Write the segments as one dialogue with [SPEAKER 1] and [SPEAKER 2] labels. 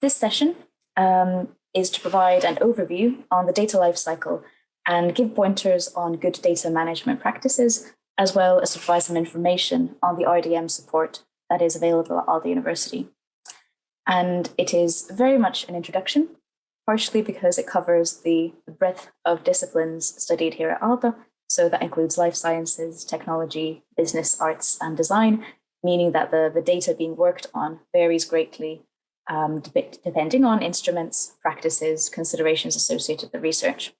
[SPEAKER 1] This session um, is to provide an overview on the data lifecycle and give pointers on good data management practices, as well as to provide some information on the RDM support that is available at Aalto University. And it is very much an introduction, partially because it covers the breadth of disciplines studied here at Aalto. So that includes life sciences, technology, business, arts, and design, meaning that the, the data being worked on varies greatly um, depending on instruments, practices, considerations associated with the research.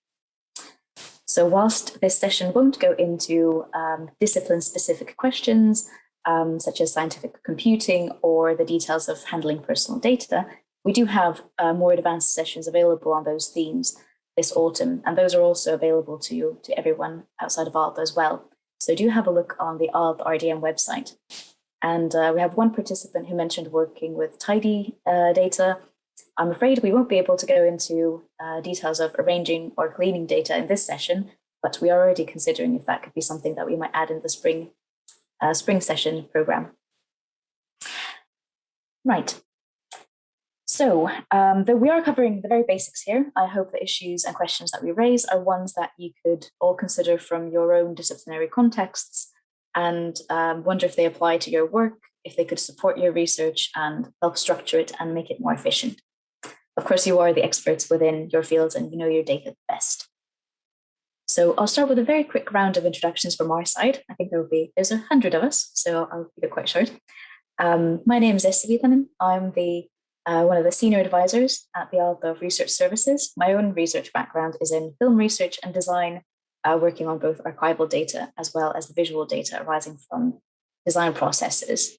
[SPEAKER 1] So whilst this session won't go into um, discipline-specific questions, um, such as scientific computing or the details of handling personal data, we do have uh, more advanced sessions available on those themes this autumn, and those are also available to you, to everyone outside of Aalto as well. So do have a look on the Aalto RDM website. And uh, we have one participant who mentioned working with tidy uh, data. I'm afraid we won't be able to go into uh, details of arranging or cleaning data in this session, but we are already considering if that could be something that we might add in the spring, uh, spring session program. Right. So, um, though we are covering the very basics here, I hope the issues and questions that we raise are ones that you could all consider from your own disciplinary contexts and um, wonder if they apply to your work, if they could support your research and help structure it and make it more efficient. Of course, you are the experts within your fields and you know your data best. So I'll start with a very quick round of introductions from our side. I think there will be, there's a hundred of us, so I'll keep it quite short. Um, my name is Essi Viitanen. I'm the uh, one of the senior advisors at the Alda Research Services. My own research background is in film research and design, uh, working on both archival data as well as the visual data arising from design processes.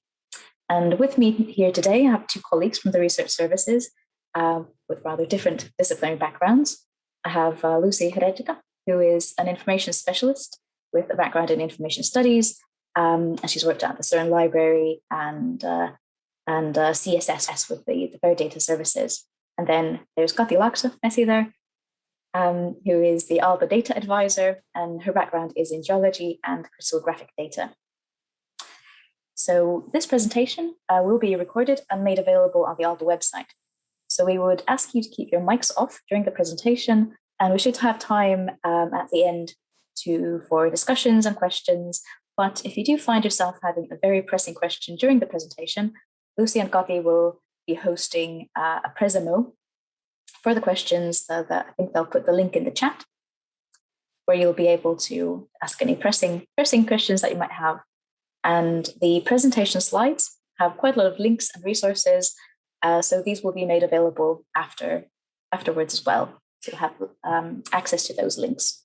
[SPEAKER 1] And with me here today, I have two colleagues from the research services uh, with rather different disciplinary backgrounds. I have uh, Lucy Heretica, who is an information specialist with a background in information studies, um, and she's worked at the CERN Library and, uh, and uh, CSC with the, the Fair Data Services. And then there's Kati Laksa, see there, um, who is the Aalto data advisor, and her background is in geology and crystallographic data. So this presentation uh, will be recorded and made available on the Aalto website. So we would ask you to keep your mics off during the presentation, and we should have time um, at the end to for discussions and questions. But if you do find yourself having a very pressing question during the presentation, Lucy and Kati will be hosting uh, a Presemo further questions, uh, that I think they'll put the link in the chat where you'll be able to ask any pressing, pressing questions that you might have. And the presentation slides have quite a lot of links and resources. Uh, so these will be made available after afterwards as well. So you'll have um, access to those links.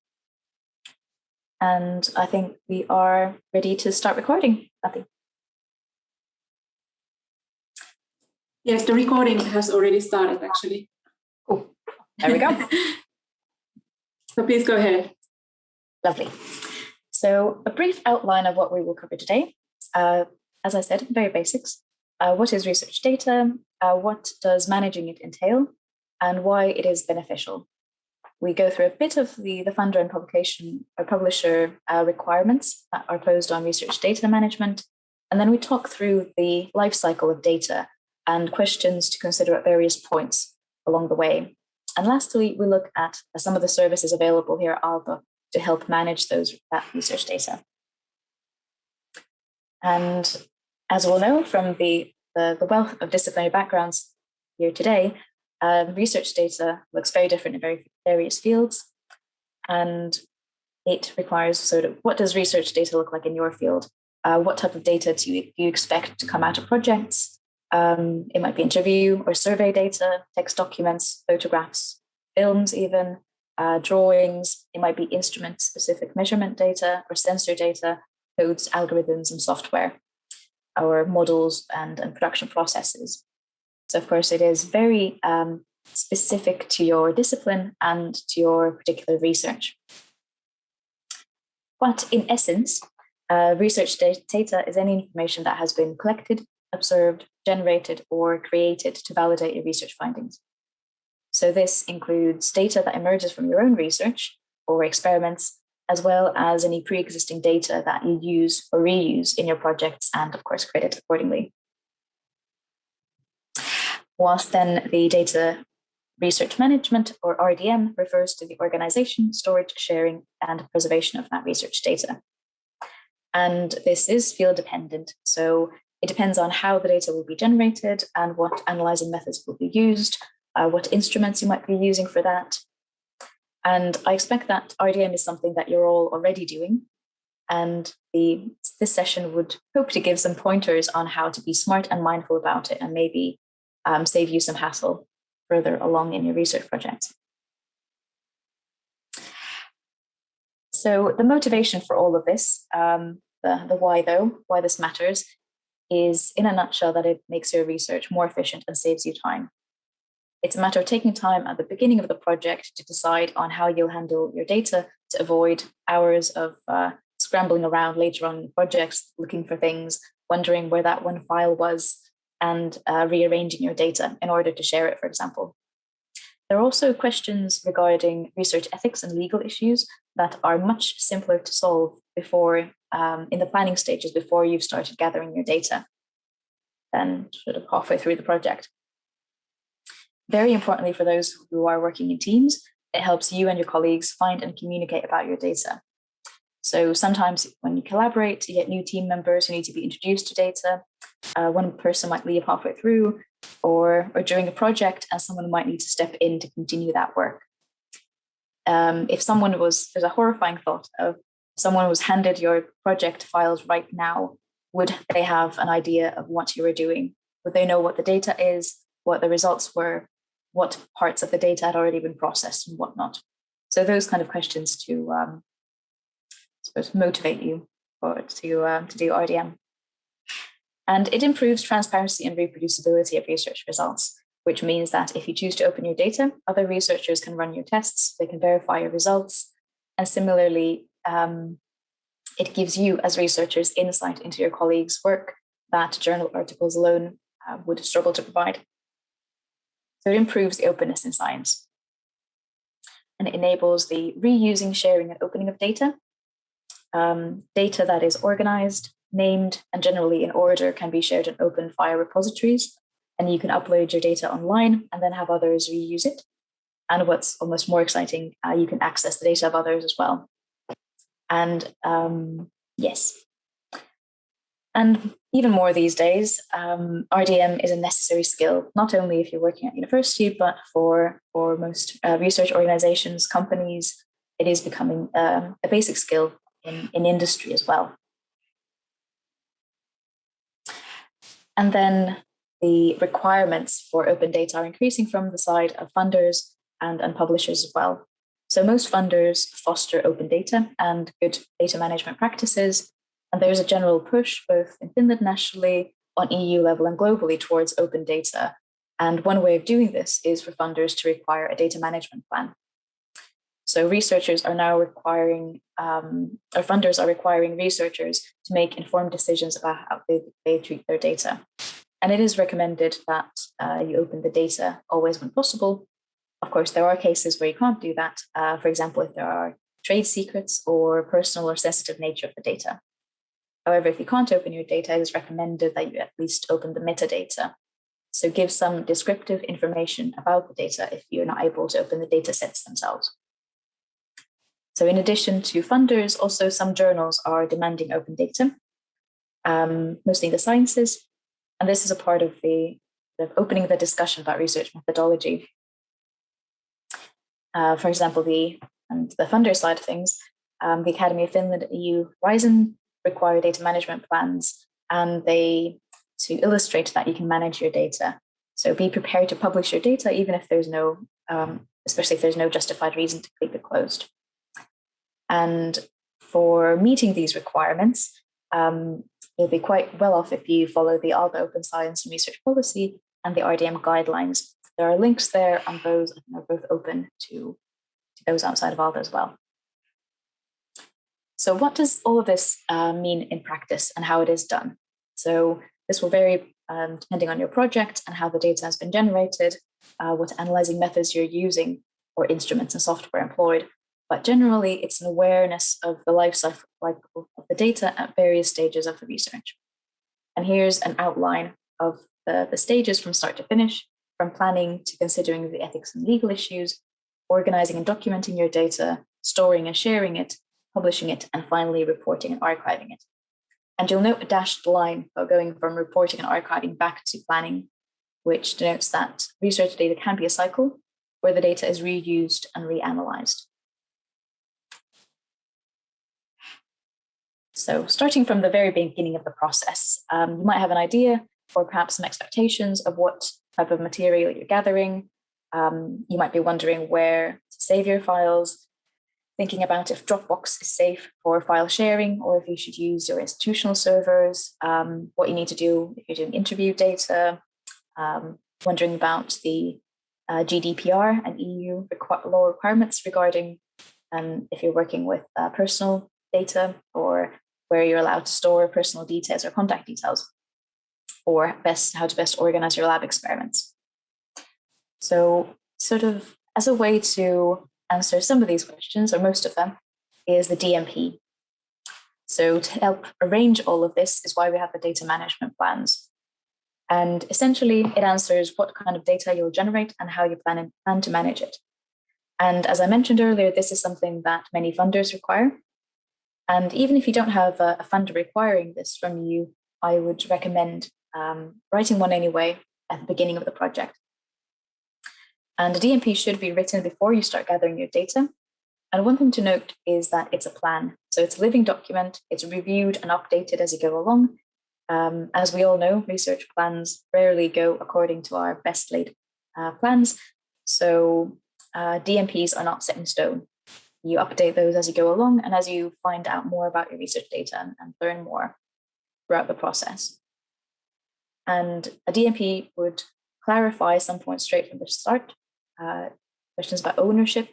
[SPEAKER 1] And I think we are ready to start recording. Nothing.
[SPEAKER 2] Yes, the recording has already started actually.
[SPEAKER 1] There we go.
[SPEAKER 2] so please go ahead.
[SPEAKER 1] Lovely. So a brief outline of what we will cover today. Uh, as I said, very basics. Uh, what is research data? Uh, what does managing it entail? And why it is beneficial. We go through a bit of the, the funder and publication or publisher uh, requirements that are posed on research data management. And then we talk through the life cycle of data and questions to consider at various points along the way. And lastly, we look at some of the services available here at Aalto to help manage those that research data. And as we'll know from the, the, the wealth of disciplinary backgrounds here today, um, research data looks very different in very various fields. And it requires sort of what does research data look like in your field? Uh, what type of data do you, do you expect to come out of projects? Um, it might be interview or survey data, text documents, photographs, films even, uh, drawings. It might be instrument-specific measurement data or sensor data, codes, algorithms, and software, our models and, and production processes. So of course, it is very um, specific to your discipline and to your particular research. But in essence, uh, research data is any information that has been collected, observed, generated, or created to validate your research findings. So this includes data that emerges from your own research or experiments, as well as any pre-existing data that you use or reuse in your projects and of course credit accordingly. whilst then the data research management or RDM refers to the organization, storage, sharing, and preservation of that research data. And this is field dependent. So it depends on how the data will be generated and what analyzing methods will be used, uh, what instruments you might be using for that. And I expect that RDM is something that you're all already doing. And the, this session would hope to give some pointers on how to be smart and mindful about it and maybe um, save you some hassle further along in your research project. So the motivation for all of this, um, the, the why though, why this matters, is in a nutshell that it makes your research more efficient and saves you time. It's a matter of taking time at the beginning of the project to decide on how you'll handle your data to avoid hours of uh, scrambling around later on projects, looking for things, wondering where that one file was, and uh, rearranging your data in order to share it, for example. There are also questions regarding research ethics and legal issues that are much simpler to solve before um, in the planning stages before you've started gathering your data than sort of halfway through the project. Very importantly for those who are working in teams, it helps you and your colleagues find and communicate about your data. So sometimes when you collaborate, you get new team members who need to be introduced to data. Uh, one person might leave halfway through or, or during a project and someone might need to step in to continue that work. Um, if someone was, there's a horrifying thought of someone was handed your project files right now, would they have an idea of what you were doing? Would they know what the data is, what the results were, what parts of the data had already been processed and whatnot? So those kind of questions to um, suppose motivate you or to um, to do RDM. And it improves transparency and reproducibility of research results, which means that if you choose to open your data, other researchers can run your tests, they can verify your results. And similarly, um, it gives you as researchers insight into your colleagues' work that journal articles alone uh, would struggle to provide. So it improves the openness in science. And it enables the reusing, sharing, and opening of data um, data that is organized, named, and generally in order can be shared in open file repositories. And you can upload your data online and then have others reuse it. And what's almost more exciting, uh, you can access the data of others as well. And um, yes. And even more these days, um, RDM is a necessary skill, not only if you're working at university, but for, for most uh, research organizations, companies, it is becoming uh, a basic skill in, in industry as well. And then the requirements for open data are increasing from the side of funders and, and publishers as well. So most funders foster open data and good data management practices. And there's a general push both in Finland nationally, on EU level and globally towards open data. And one way of doing this is for funders to require a data management plan. So researchers are now requiring, um, or funders are requiring researchers to make informed decisions about how they, they treat their data. And it is recommended that uh, you open the data always when possible. Of course, there are cases where you can't do that. Uh, for example, if there are trade secrets or personal or sensitive nature of the data. However, if you can't open your data, it is recommended that you at least open the metadata. So give some descriptive information about the data if you're not able to open the data sets themselves. So in addition to funders, also some journals are demanding open data, um, mostly the sciences. And this is a part of the, the opening the discussion about research methodology. Uh, for example, the and the funder side of things, um, the Academy of Finland EU Horizon require data management plans, and they to illustrate that you can manage your data. So be prepared to publish your data, even if there's no, um, especially if there's no justified reason to keep it closed. And for meeting these requirements, um, you'll be quite well off if you follow the Aalto Open Science and Research Policy and the RDM guidelines. There are links there on those, and those are both open to, to those outside of Aalto as well. So what does all of this uh, mean in practice and how it is done? So this will vary um, depending on your project and how the data has been generated, uh, what analyzing methods you're using or instruments and software employed, but generally, it's an awareness of the life cycle of the data at various stages of the research. And here's an outline of the, the stages from start to finish. From planning to considering the ethics and legal issues, organizing and documenting your data, storing and sharing it, publishing it, and finally reporting and archiving it. And you'll note a dashed line for going from reporting and archiving back to planning, which denotes that research data can be a cycle where the data is reused and reanalyzed. So starting from the very beginning of the process, um, you might have an idea or perhaps some expectations of what type of material you're gathering. Um, you might be wondering where to save your files, thinking about if Dropbox is safe for file sharing or if you should use your institutional servers, um, what you need to do if you're doing interview data, um, wondering about the uh, GDPR and EU requ law requirements regarding um, if you're working with uh, personal data or where you're allowed to store personal details or contact details or best how to best organize your lab experiments. So sort of as a way to answer some of these questions, or most of them, is the DMP. So to help arrange all of this is why we have the data management plans. And essentially it answers what kind of data you'll generate and how you plan, plan to manage it. And as I mentioned earlier, this is something that many funders require. And even if you don't have a, a funder requiring this from you, I would recommend um, writing one anyway at the beginning of the project. And a DMP should be written before you start gathering your data. And one thing to note is that it's a plan. So it's a living document, it's reviewed and updated as you go along. Um, as we all know, research plans rarely go according to our best laid uh, plans. So uh, DMPs are not set in stone. You update those as you go along and as you find out more about your research data and, and learn more throughout the process. And a DMP would clarify some points straight from the start, uh, questions about ownership,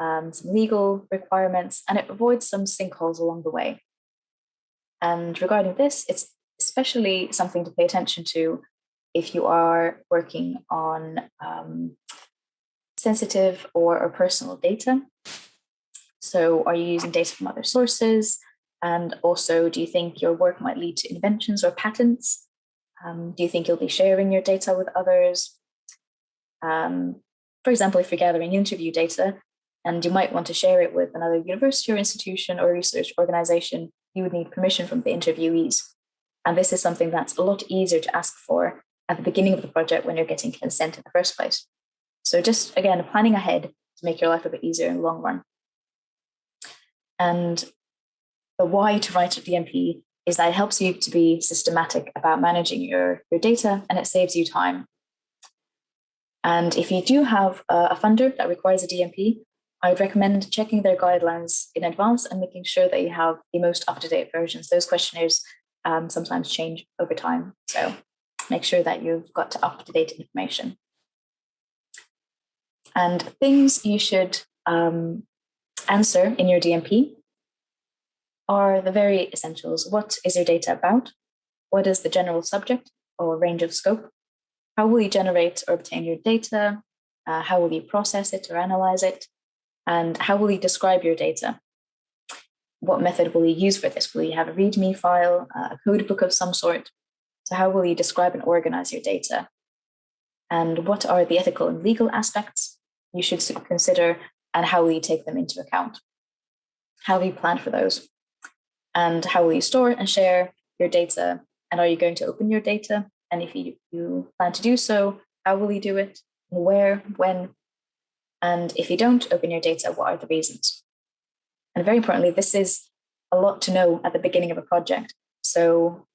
[SPEAKER 1] um, some legal requirements, and it avoids some sinkholes along the way. And regarding this, it's especially something to pay attention to if you are working on um, sensitive or, or personal data. So are you using data from other sources? And also, do you think your work might lead to inventions or patents? Um, do you think you'll be sharing your data with others? Um, for example, if you're gathering interview data and you might want to share it with another university or institution or research organization, you would need permission from the interviewees. And this is something that's a lot easier to ask for at the beginning of the project when you're getting consent in the first place. So just again, planning ahead to make your life a bit easier in the long run. And the why to write a DMP is that it helps you to be systematic about managing your, your data and it saves you time. And if you do have a, funder that requires a DMP, I would recommend checking their guidelines in advance and making sure that you have the most up-to-date versions. Those questionnaires um, sometimes change over time. So make sure that you've got up-to-date information. And things you should um, answer in your DMP are the very essentials. What is your data about? What is the general subject or range of scope? How will you generate or obtain your data? Uh, how will you process it or analyze it? And how will you describe your data? What method will you use for this? Will you have a README file, a code book of some sort? So how will you describe and organize your data? And what are the ethical and legal aspects you should consider and how will you take them into account? How will you plan for those? And how will you store and share your data? And are you going to open your data? And if you, you plan to do so, how will you do it? Where, when? And if you don't open your data, what are the reasons? And very importantly, this is a lot to know at the beginning of a project. So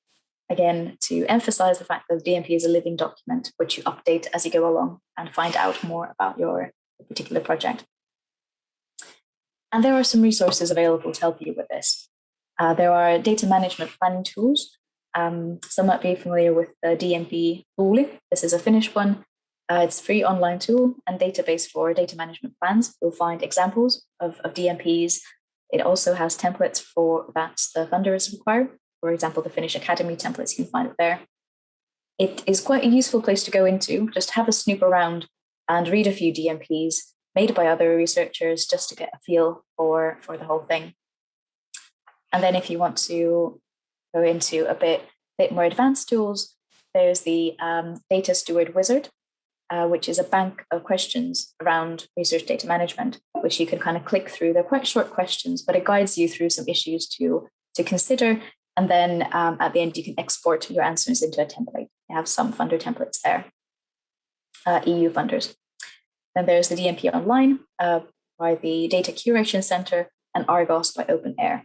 [SPEAKER 1] again, to emphasize the fact that DMP is a living document, which you update as you go along and find out more about your particular project. And there are some resources available to help you with this. Uh, there are data management planning tools. Um, some might be familiar with the DMP Tuuli. This is a Finnish one. Uh, it's a free online tool and database for data management plans. You'll find examples of, of DMPs. It also has templates for that the funders require. For example, the Finnish Academy templates, you can find it there. It is quite a useful place to go into, just have a snoop around and read a few DMPs made by other researchers just to get a feel for, for the whole thing. And then if you want to go into a bit, bit more advanced tools, there's the um, Data Steward Wizard. uh, which is a bank of questions around research data management, which you can kind of click through. They're quite short questions, but it guides you through some issues to, to consider. And then um, at the end, you can export your answers into a template. You have some funder templates there, uh, EU funders. Then there's the DMP Online uh, by the Data Curation Center and Argos by OpenAIRE.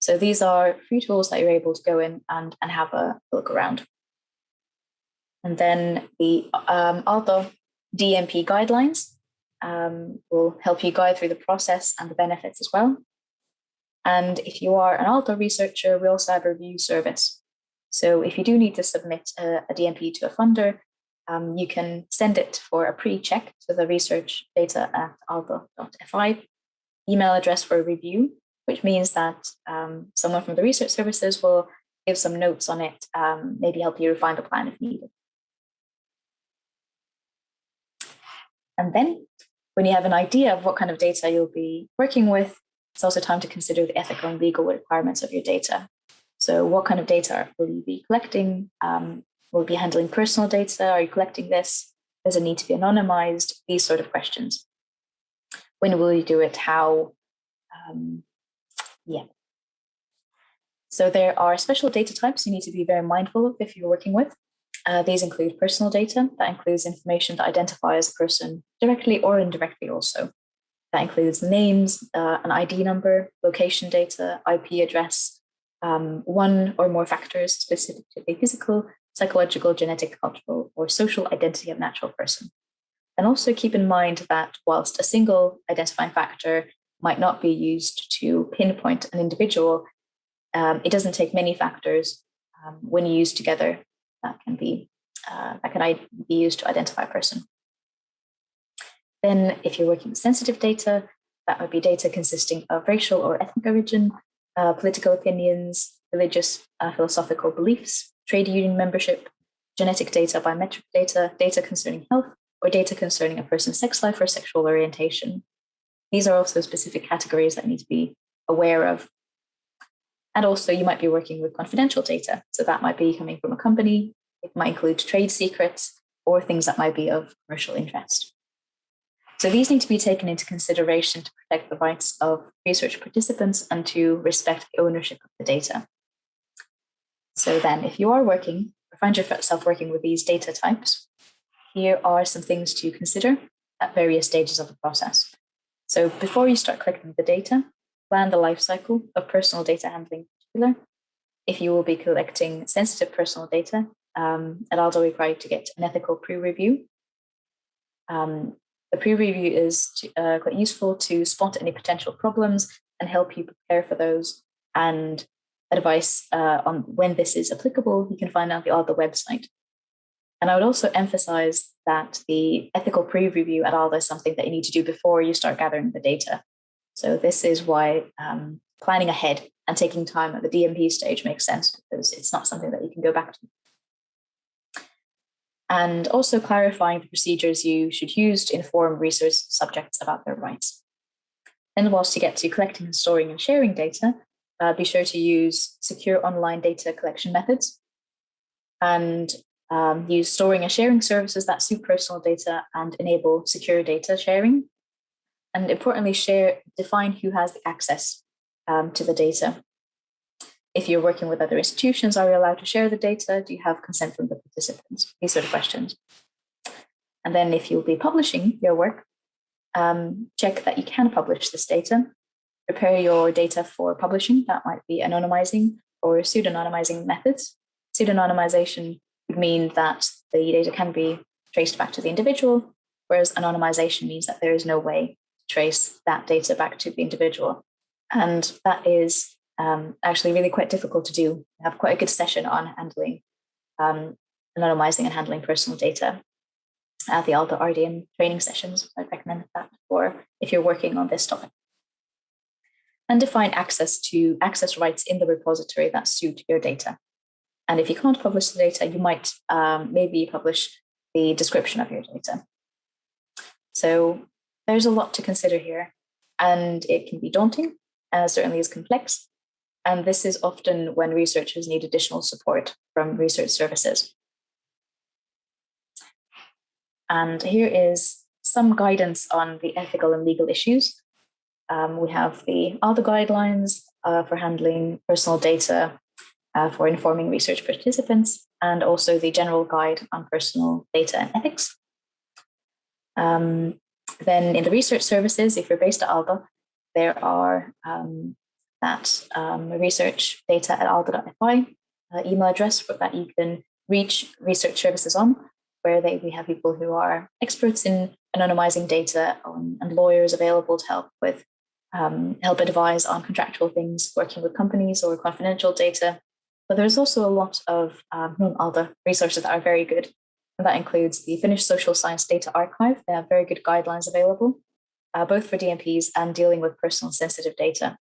[SPEAKER 1] So these are free tools that you're able to go in and, and have a look around. And then the um, Aalto DMP guidelines um, will help you guide through the process and the benefits as well. And if you are an Aalto researcher, we also have a review service. So if you do need to submit a, a DMP to a funder, um, you can send it for a pre-check to the research data at aalto.fi email address for a review, which means that um, someone from the research services will give some notes on it, um, maybe help you refine the plan if needed. And then when you have an idea of what kind of data you'll be working with, it's also time to consider the ethical and legal requirements of your data. So what kind of data will you be collecting? Um, will you be handling personal data? Are you collecting this? Does it need to be anonymized? These sort of questions. When will you do it? How? Um, yeah. So there are special data types you need to be very mindful of if you're working with. Uh, these include personal data, that includes information that identifies a person directly or indirectly also. That includes names, uh, an ID number, location data, IP address, um, one or more factors specific to a physical, psychological, genetic, cultural, or social identity of natural person. And also keep in mind that whilst a single identifying factor might not be used to pinpoint an individual, um, it doesn't take many factors um, when used together that can be uh, that can be used to identify a person. Then if you're working with sensitive data, that would be data consisting of racial or ethnic origin, uh, political opinions, religious, uh, philosophical beliefs, trade union membership, genetic data, biometric data, data concerning health, or data concerning a person's sex life or sexual orientation. These are also specific categories that need to be aware of and also you might be working with confidential data. So that might be coming from a company, it might include trade secrets or things that might be of commercial interest. So these need to be taken into consideration to protect the rights of research participants and to respect the ownership of the data. So then if you are working or find yourself working with these data types, here are some things to consider at various stages of the process. So before you start collecting the data, plan the life cycle of personal data handling in particular. If you will be collecting sensitive personal data, um, also requires to get an ethical pre-review. Um, the pre-review is to, uh, quite useful to spot any potential problems and help you prepare for those. And advice uh, on when this is applicable, you can find out the Aalto website. And I would also emphasize that the ethical pre-review at Aalto is something that you need to do before you start gathering the data. So this is why um, planning ahead and taking time at the DMP stage makes sense because it's not something that you can go back to. And also clarifying the procedures you should use to inform research subjects about their rights. And whilst you get to collecting storing and sharing data, uh, be sure to use secure online data collection methods and um, use storing and sharing services that suit personal data and enable secure data sharing and importantly, share define who has the access um, to the data. If you're working with other institutions, are you allowed to share the data? Do you have consent from the participants? These sort of questions. And then if you'll be publishing your work, um, check that you can publish this data. Prepare your data for publishing. That might be anonymizing or pseudonymizing methods. Pseudonymization mean that the data can be traced back to the individual, whereas anonymization means that there is no way to trace that data back to the individual. And that is um, actually really quite difficult to do. I have quite a good session on handling, um, anonymizing and handling personal data at the Aalto RDM training sessions. I'd recommend that for if you're working on this topic. And define access to access rights in the repository that suit your data. And if you can't publish the data, you might um, maybe publish the description of your data. So there's a lot to consider here, and it can be daunting, uh, certainly is complex. And this is often when researchers need additional support from research services. And here is some guidance on the ethical and legal issues. Um, we have the other guidelines uh, for handling personal data uh, for informing research participants, and also the general guide on personal data and ethics. Um, then in the research services, if you're based at Aalto, there are um, that um, research data at aalto.fi uh, email address that you can reach research services on, where they, we have people who are experts in anonymizing data on, and lawyers available to help with um, help advise on contractual things, working with companies or confidential data. But there's also a lot of um, resources that are very good. And that includes the Finnish Social Science Data Archive. They have very good guidelines available, uh, both for DMPs and dealing with personal sensitive data.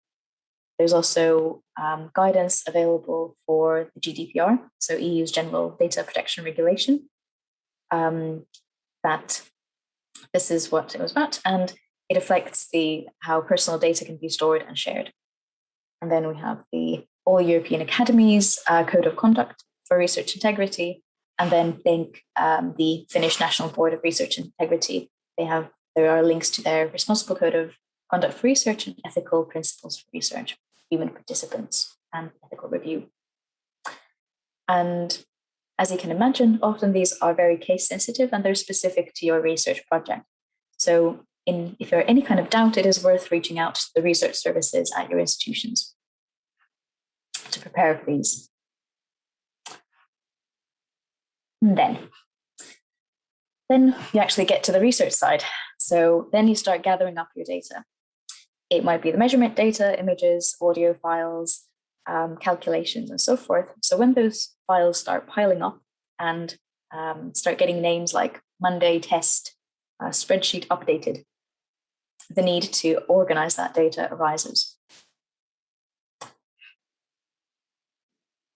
[SPEAKER 1] There's also um, guidance available for the GDPR, so EU's General Data Protection Regulation. Um, that this is what it was about, and it affects the how personal data can be stored and shared. And then we have the All European Academies uh, Code of Conduct for Research Integrity, and then think um, the Finnish National Board of Research Integrity. They have there are links to their responsible code of conduct for research and ethical principles for research human participants and ethical review. And as you can imagine, often these are very case sensitive and they're specific to your research project. So in, if there are any kind of doubt, it is worth reaching out to the research services at your institutions to prepare for these. And then, then you actually get to the research side. So then you start gathering up your data. It might be the measurement data, images, audio files, um, calculations, and so forth. So when those files start piling up and um, start getting names like Monday test, uh, spreadsheet updated, the need to organize that data arises.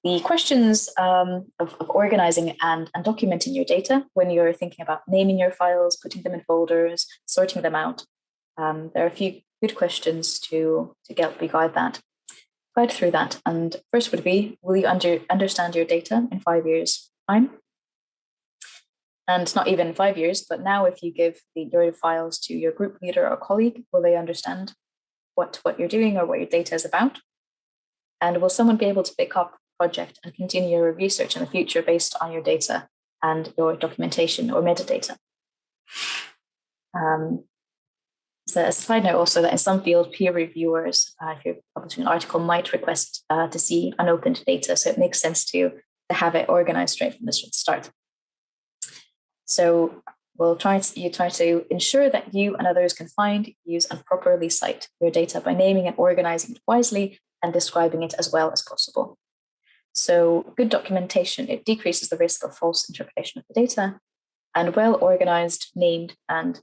[SPEAKER 1] The questions um, of, of, organizing and, and documenting your data when you're thinking about naming your files, putting them in folders, sorting them out, um, there are a few good questions to, to help you guide that, guide through that. And first would be, will you under, understand your data in five years time? And not even five years, but now if you give the, your files to your group leader or colleague, will they understand what, what you're doing or what your data is about? And will someone be able to pick up project and continue your research in the future based on your data and your documentation or metadata? Um, so a side note also that in some fields, peer reviewers, uh, if you're publishing an article, might request uh, to see unopened data. So it makes sense to, to have it organized straight from the start. So we'll try to, you try to ensure that you and others can find, use, and properly cite your data by naming and organizing it wisely and describing it as well as possible. So good documentation, it decreases the risk of false interpretation of the data and well organized, named, and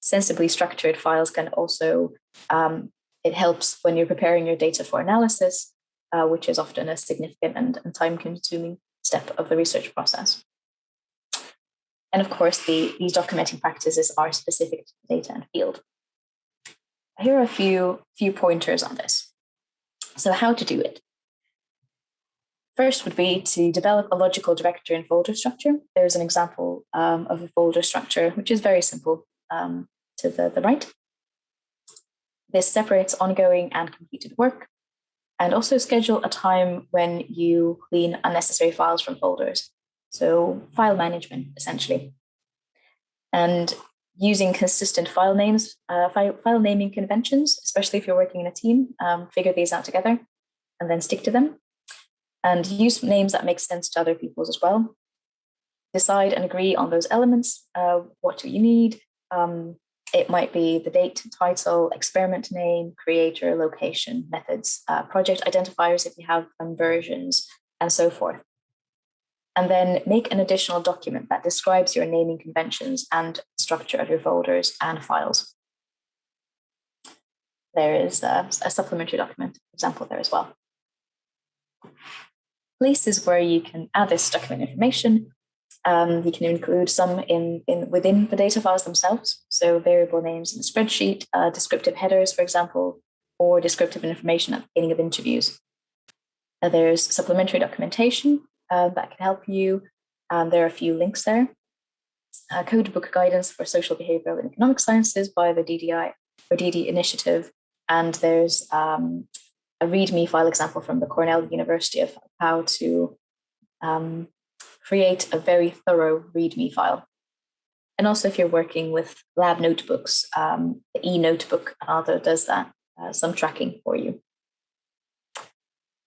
[SPEAKER 1] sensibly structured files can also, um, it helps when you're preparing your data for analysis, uh, which is often a significant and, and time consuming step of the research process. And of course, the, these documenting practices are specific to the data and field. Here are a few, few pointers on this. So how to do it. First would be to develop a logical directory and folder structure. There's an example um, of a folder structure, which is very simple. Um, to the, the right. This separates ongoing and completed work and also schedule a time when you clean unnecessary files from folders. So file management, essentially. And using consistent file names, uh, file, file naming conventions, especially if you're working in a team, um, figure these out together and then stick to them. And use names that make sense to other people's as well. Decide and agree on those elements. Uh, what do you need? Um, it might be the date, title, experiment name, creator, location, methods, uh, project identifiers if you have them, versions, and so forth. And then make an additional document that describes your naming conventions and structure of your folders and files. There is a, a supplementary document example there as well. Places where you can add this document information um, you can include some in, in within the data files themselves. So variable names in the spreadsheet, uh, descriptive headers, for example, or descriptive information at the beginning of interviews. Uh, there's supplementary documentation uh, that can help you. Um, there are a few links there. uh, codebook guidance for social behavioral and economic sciences by the DDI or DD initiative. And there's um, a README file example from the Cornell University of how to um, create a very thorough README file. And also if you're working with lab notebooks, um, the e-notebook also does that, uh, some tracking for you.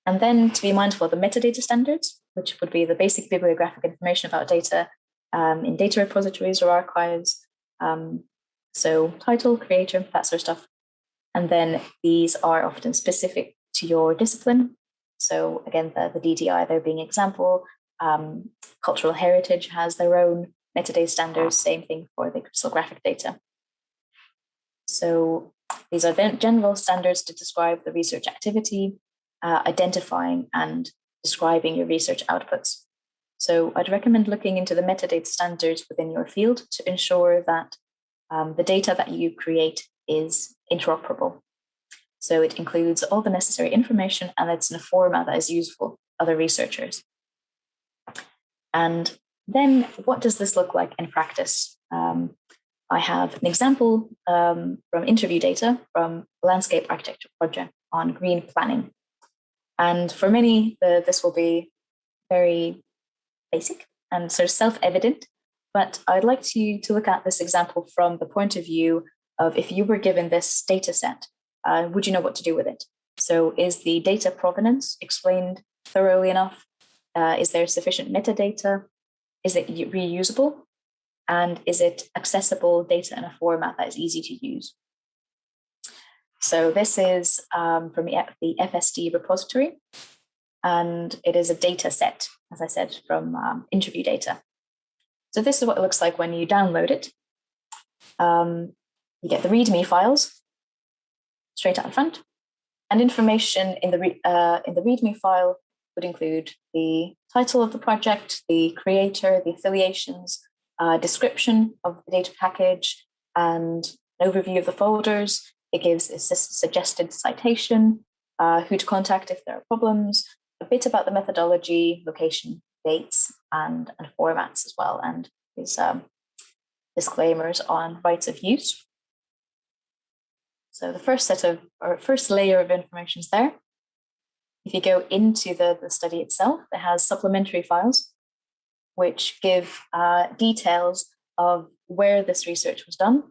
[SPEAKER 1] And then to be mindful of the metadata standards, which would be the basic bibliographic information about data um, in data repositories or archives. Um, so title, creator, that sort of stuff. And then these are often specific to your discipline. So again, the, the DDI there being example, um, cultural heritage has their own metadata standards, same thing for the crystallographic data. So these are general standards to describe the research activity, uh, identifying and describing your research outputs. So I'd recommend looking into the metadata standards within your field to ensure that um, the data that you create is interoperable. So it includes all the necessary information and it's in a format that is useful for other researchers. And then what does this look like in practice? Um, I have an example um, from interview data from landscape architecture project on green planning. And for many, the, this will be very basic and sort of self-evident, but I'd like to, to look at this example from the point of view of if you were given this data set, uh, would you know what to do with it? So is the data provenance explained thoroughly enough? Uh, is there sufficient metadata? Is it reusable? And is it accessible data in a format that is easy to use? So this is um, from the FSD repository, and it is a data set, as I said, from um, interview data. So this is what it looks like when you download it. Um, you get the README files straight out front, and information in the, uh, in the README file would include the title of the project, the creator, the affiliations, uh, description of the data package, and an overview of the folders. It gives a suggested citation, uh, who to contact if there are problems, a bit about the methodology, location, dates, and, and formats as well, and these um, disclaimers on rights of use. So the first set of, or first layer of information is there. If you go into the, the study itself, it has supplementary files, which give uh, details of where this research was done,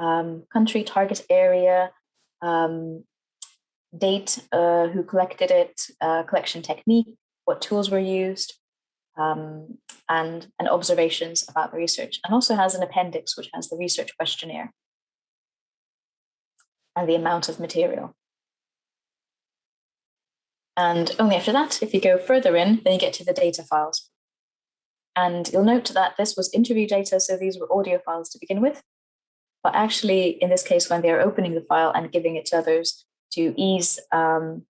[SPEAKER 1] um, country, target area, um, date, uh, who collected it, uh, collection technique, what tools were used, um, and, and observations about the research. And also has an appendix, which has the research questionnaire and the amount of material. And only after that, if you go further in, then you get to the data files. And you'll note that this was interview data, so these were audio files to begin with. But actually, in this case, when they're opening the file and giving it to others to ease um,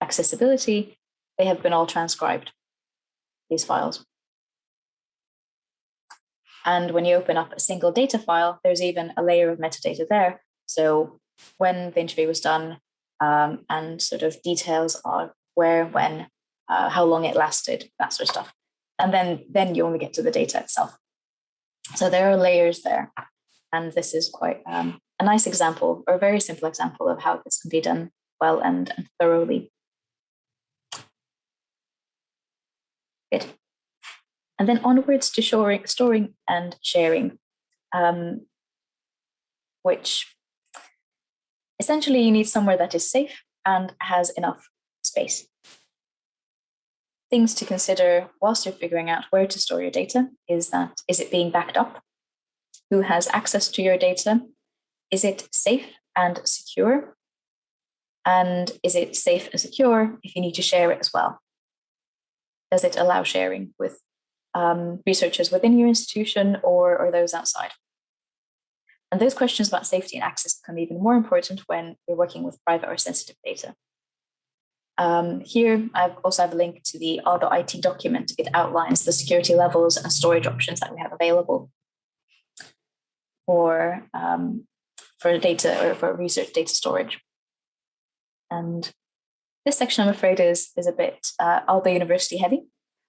[SPEAKER 1] accessibility, they have been all transcribed, these files. And when you open up a single data file, there's even a layer of metadata there. So when the interview was done, um, and sort of details are where, when, uh, how long it lasted, that sort of stuff. And then, then you only get to the data itself. So there are layers there. And this is quite um, a nice example or a very simple example of how this can be done well and, and thoroughly. Good. And then onwards to storing, storing and sharing, um, which Essentially, you need somewhere that is safe and has enough space. Things to consider whilst you're figuring out where to store your data is that, is it being backed up? Who has access to your data? Is it safe and secure? And is it safe and secure if you need to share it as well? Does it allow sharing with um, researchers within your institution or, or those outside? And those questions about safety and access become even more important when you're working with private or sensitive data. Um, here, I also have a link to the R.IT document. It outlines the security levels and storage options that we have available for, um, for data or for research data storage. And this section, I'm afraid, is, is a bit uh, Aalto University heavy.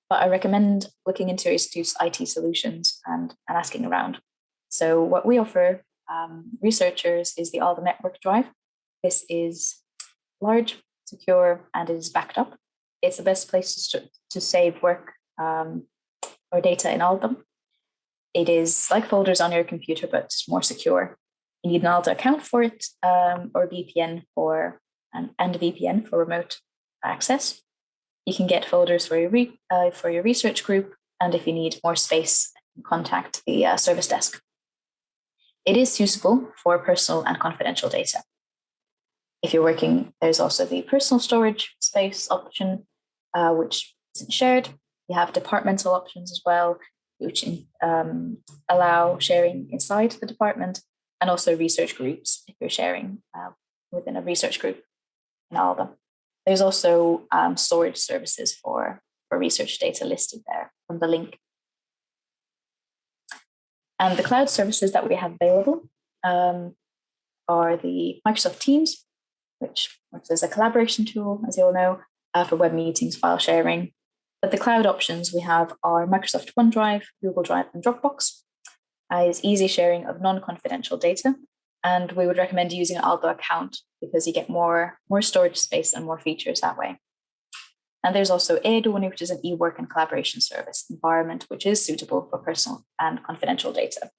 [SPEAKER 1] but I recommend looking into Istute IT solutions and, and asking around. So what we offer um, researchers is the Aalto Network Drive. This is large, secure, and it is backed up. It's the best place to, to save work um, or data in Aalto. It is like folders on your computer, but more secure. You need an Aalto account for it um, or VPN for and, and VPN for remote access. You can get folders for your, re, uh, for your research group, and if you need more space, contact the uh, service desk. It is useful for personal and confidential data. If you're working, there's also the personal storage space option, uh, which isn't shared. You have departmental options as well, which um, allow sharing inside the department, and also research groups if you're sharing uh, within a research group in Aalto. There's also um, storage services for, for research data listed there on the link. And the cloud services that we have available um, are the Microsoft Teams, which works as a collaboration tool, as you all know, uh, for web meetings, file sharing. But the cloud options we have are Microsoft OneDrive, Google Drive, and Dropbox. Uh, is easy sharing of non-confidential data and we would recommend using an Aalto account because you get more, more storage space and more features that way. And there's also Eduuni, which is an e-work and collaboration service environment, which is suitable for personal and confidential data.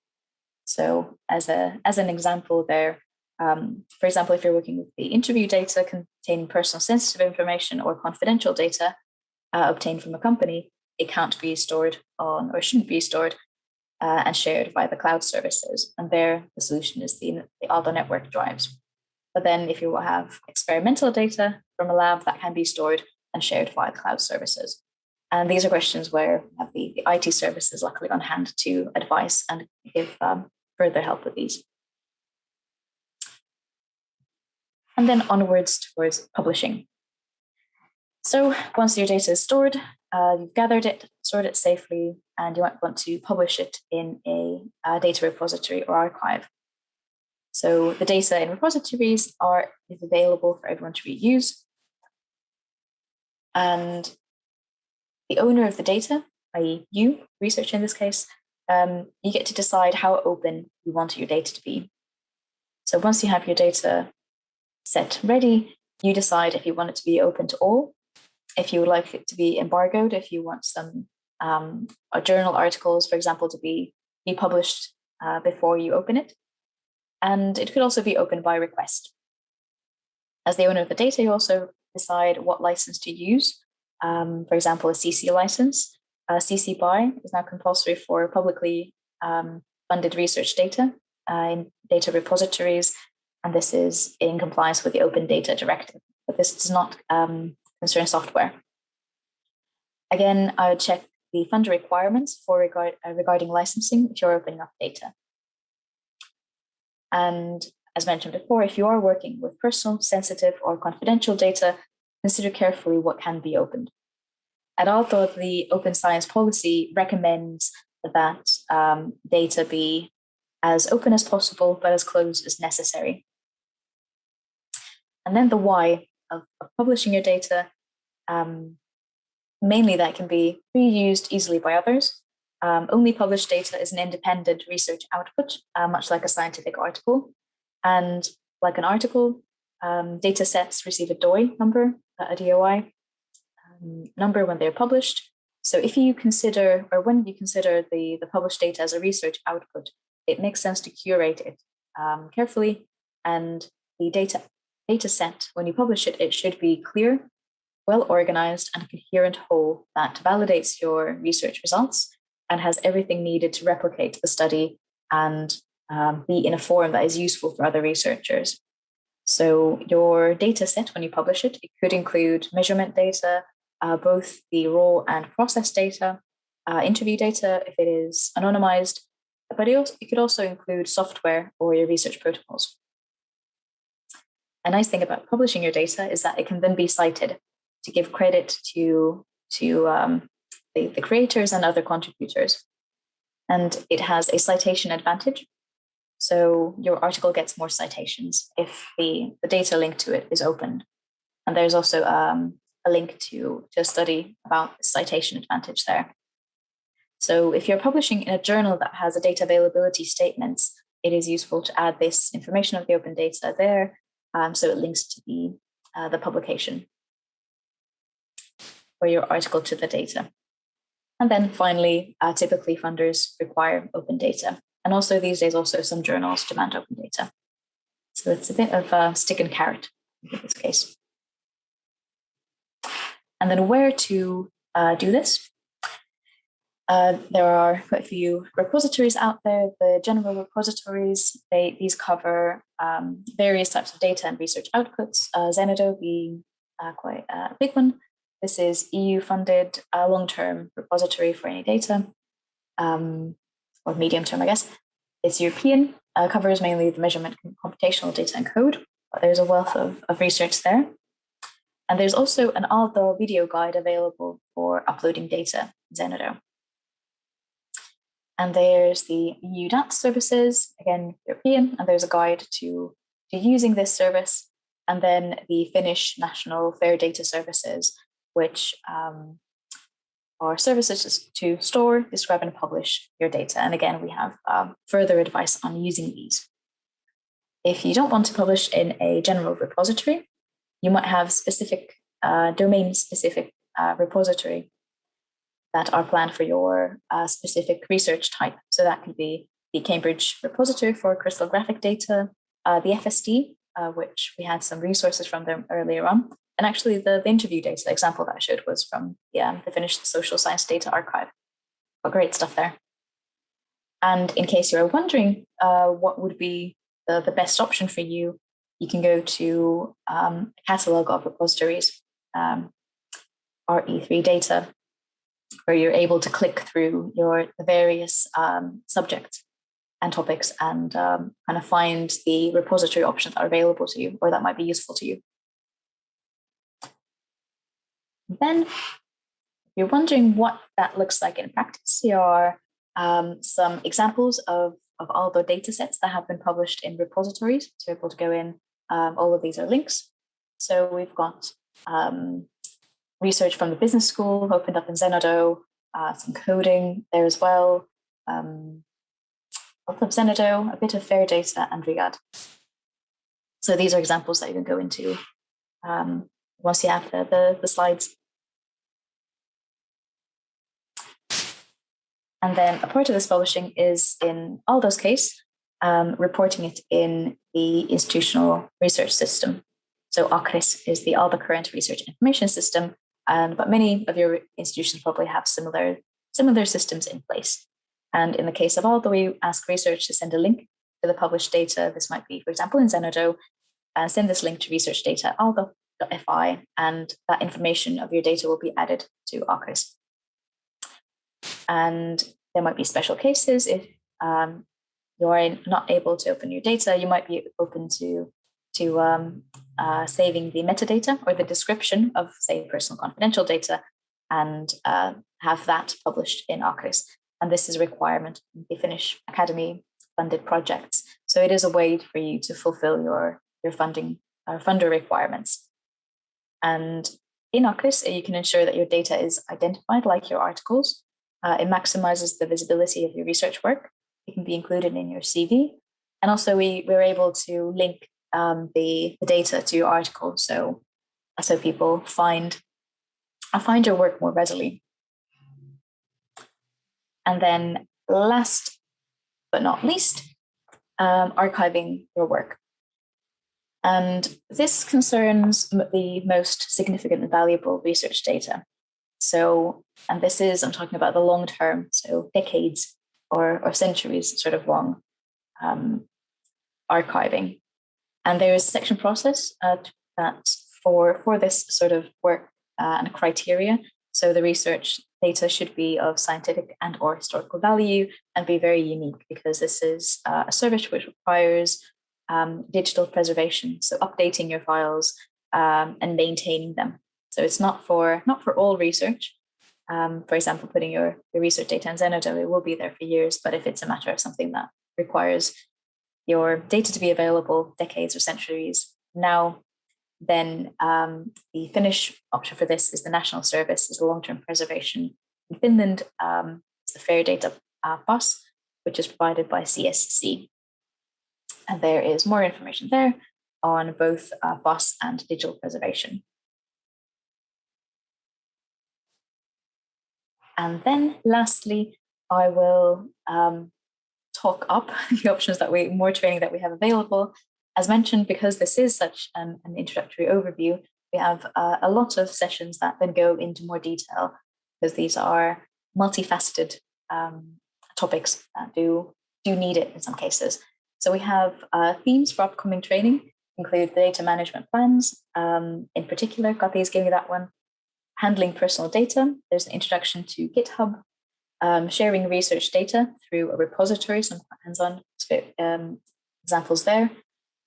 [SPEAKER 1] So as, a, as an example there, um, for example, if you're working with the interview data containing personal sensitive information or confidential data uh, obtained from a company, it can't be stored on or shouldn't be stored uh, and shared by the cloud services. And there, the solution is the, the Aalto network drives. But then if you will have experimental data from a lab that can be stored and shared via cloud services. And these are questions where we have the, the IT services luckily on hand to advise and give um, further help with these. And then onwards towards publishing. So once your data is stored, uh, you've gathered it, stored it safely, and you might want to publish it in a, a data repository or archive. So the data in repositories are is available for everyone to reuse. And the owner of the data, i.e. you, researcher in this case, um, you get to decide how open you want your data to be. So once you have your data set ready, you decide if you want it to be open to all if you would like it to be embargoed, if you want some um, journal articles, for example, to be, be published uh, before you open it. And it could also be open by request. As the owner of the data, you also decide what license to use. Um, for example, a CC license. Uh, CC BY is now compulsory for publicly um, funded research data uh, in data repositories, and this is in compliance with the Open Data Directive. But this does not um, concern software. Again, I would check the funder requirements for regard, uh, regarding licensing if you're opening up data. And as mentioned before, if you are working with personal, sensitive, or confidential data, consider carefully what can be opened. At Aalto, the open science policy recommends that um, data be as open as possible, but as closed as necessary. And then the why of, of publishing your data. Um, mainly that can be reused easily by others. Um, only published data is an independent research output, uh, much like a scientific article. And like an article, um, data sets receive a DOI number, a DOI um, number when they're published. So if you consider, or when you consider the, the published data as a research output, it makes sense to curate it um, carefully and the data data set, when you publish it, it should be clear, well organized and coherent whole that validates your research results and has everything needed to replicate the study and um, be in a form that is useful for other researchers. So your data set, when you publish it, it could include measurement data, uh, both the raw and process data, uh, interview data if it is anonymized, but it, also, it could also include software or your research protocols a nice thing about publishing your data is that it can then be cited to give credit to, to um, the, the creators and other contributors. And it has a citation advantage. So your article gets more citations if the, the data linked to it is open. And there's also um, a link to, to a study about citation advantage there. So if you're publishing in a journal that has a data availability statements, it is useful to add this information of the open data there. Um, so it links to the, uh, the publication or your article to the data. And then finally, uh, typically funders require open data. And also these days, also some journals demand open data. So it's a bit of a stick and carrot in this case. And then where to uh, do this? Uh, there are quite a few repositories out there. The general repositories, they, these cover um, various types of data and research outputs, uh, Zenodo being uh, quite a big one. This is EU-funded uh, long-term repository for any data, um, or medium-term, I guess. It's European, uh, covers mainly the measurement, computational data and code, but there's a wealth of, of research there. And there's also an Aalto video guide available for uploading data in Zenodo. And there's the EU data services, again, European, and there's a guide to, to using this service. And then the Finnish National Fair Data Services, which um, are services to store, describe, and publish your data. And again, we have um, further advice on using these. If you don't want to publish in a general repository, you might have specific uh, domain-specific uh, repository that are planned for your uh, specific research type. So that could be the Cambridge repository for crystallographic data, uh, the FSD, uh, which we had some resources from them earlier on, and actually, the, the interview data example that I showed was from yeah, the Finnish Social Science Data Archive. But great stuff there. And in case you're wondering uh, what would be the, the best option for you, you can go to um, a catalog of repositories, um, RE3 data, where you're able to click through your various um, subjects and topics and um, kind of find the repository options that are available to you or that might be useful to you. Then you're wondering what that looks like in practice, here are um, some examples of, of all the data sets that have been published in repositories. So able to go in, um, all of these are links. So we've got um, research from the business school opened up in Zenodo, uh, some coding there as well, um, of Zenodo, a bit of fair data and Rigad. So these are examples that you can go into um, once you have the, the, the slides. And then a part of this publishing is in Aalto's case, um, reporting it in the institutional research system. So ACRIS is the Aalto Current Research Information System, and but many of your institutions probably have similar, similar systems in place. And in the case of Aalto, we ask research to send a link to the published data. This might be, for example, in Zenodo, and send this link to research data aalto.fi, and that information of your data will be added to ACRIS. And there might be special cases if um, you're not able to open your data, you might be open to, to um, uh, saving the metadata or the description of, say, personal confidential data and uh, have that published in ACRIS. And this is a requirement in the Finnish Academy funded projects. So it is a way for you to fulfill your, your funding uh, funder requirements. And in ACRIS, you can ensure that your data is identified like your articles uh, it maximizes the visibility of your research work. It can be included in your CV. And also we, we're able to link um, the, the data to your article. So, so people find, uh, find your work more readily. And then last but not least, um, archiving your work. And this concerns the most significant and valuable research data. So, and this is, I'm talking about the long term, so decades or, or centuries sort of long um, archiving. And there is a section process uh, that for, for this sort of work uh, and criteria. So the research data should be of scientific and or historical value and be very unique because this is uh, a service which requires um, digital preservation. So updating your files um, and maintaining them so it's not for not for all research. Um, for example, putting your, your research data in Zenodo, it will be there for years. But if it's a matter of something that requires your data to be available decades or centuries now, then um, the Finnish option for this is the national service, is the long-term preservation. In Finland, um, it's the FAIR data uh, PAS, which is provided by CSC. And there is more information there on both uh, PAS and digital preservation. And then lastly, I will um, talk up the options that we, more training that we have available. As mentioned, because this is such an, an introductory overview, we have uh, a lot of sessions that then go into more detail because these are multifaceted um, topics that do, do need it in some cases. So we have uh, themes for upcoming training, include data management plans. Um, in particular, Kathy's gave me that one. Handling personal data. There's an introduction to GitHub. Um, sharing research data through a repository, some hands-on um, examples there.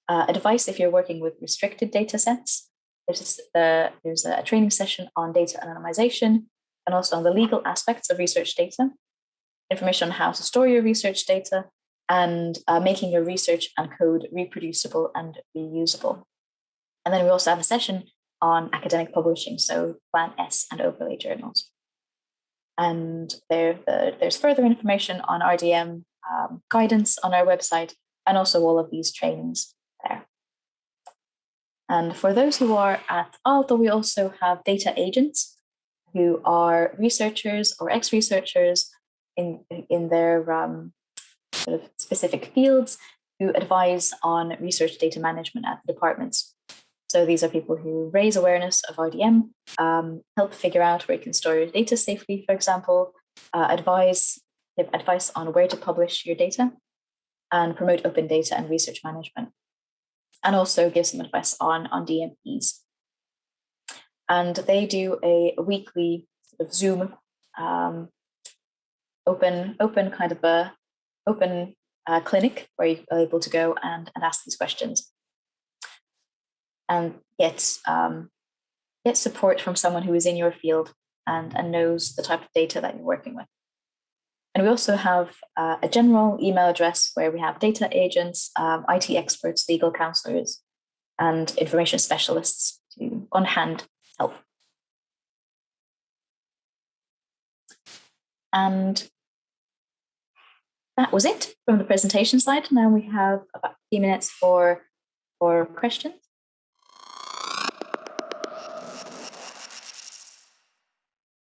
[SPEAKER 1] Uh, advice if you're working with restricted data sets. There's, uh, there's a training session on data anonymization and also on the legal aspects of research data. Information on how to store your research data and uh, making your research and code reproducible and reusable. And then we also have a session on academic publishing, so Plan S and overlay journals. And there, there's further information on RDM um, guidance on our website and also all of these trainings there. And for those who are at Aalto, we also have data agents who are researchers or ex-researchers in, in their um, sort of specific fields who advise on research data management at the departments. So these are people who raise awareness of RDM, um, help figure out where you can store your data safely, for example, uh, advise, give advice on where to publish your data, and promote open data and research management. And also give some advice on, on DMPs. And they do a, weekly sort of Zoom um, open, open kind of a open uh, clinic where you're able to go and, and ask these questions and get um, get support from someone who is in your field and, and knows the type of data that you're working with. And we also have uh, a general email address where we have data agents, um, IT experts, legal counselors, and information specialists to on hand help. And that was it from the presentation side. Now we have about 15 minutes for, for questions.